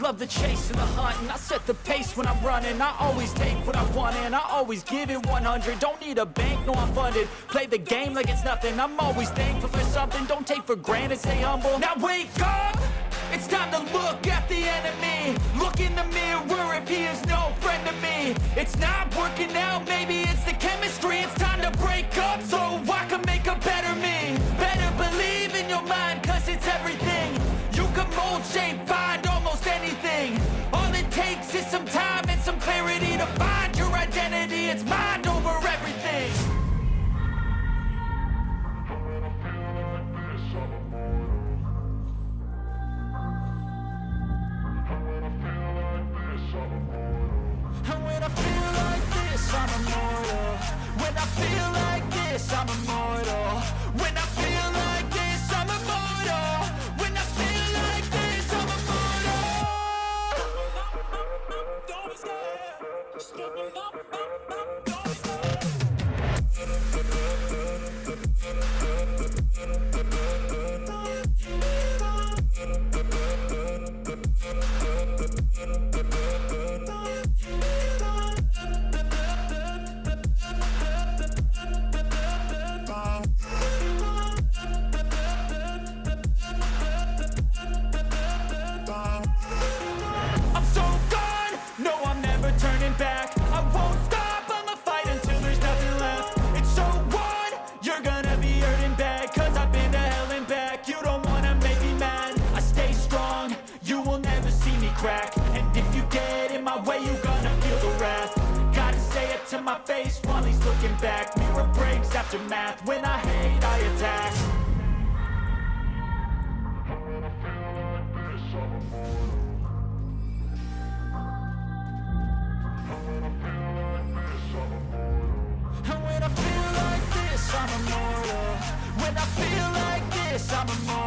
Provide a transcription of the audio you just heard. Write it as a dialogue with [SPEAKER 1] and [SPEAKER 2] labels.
[SPEAKER 1] love the chase and the hunt And I set the pace when I'm running. I always take what I want and I always give it 100 Don't need a bank, no I'm funded. Play the game like it's nothing. I'm always thankful for something. Don't take for granted, stay humble. Now wake up! It's time to look at the enemy. Look in the mirror if he is no friend to me. It's not working out, maybe it's the chemistry. It's time to break up so I can make a better me. Better believe in your mind cause it's everything. You can mold, shape, find takes is some time and some clarity To find your identity, it's mind over everything. And when I feel like this, I'm immortal. When I feel crack. And if you get in my way, you gonna feel the wrath. Gotta say it to my face while he's looking back. Mirror breaks after math, when I hate I attack. And when I feel like this, I'm immortal. When I feel like this, I'm immortal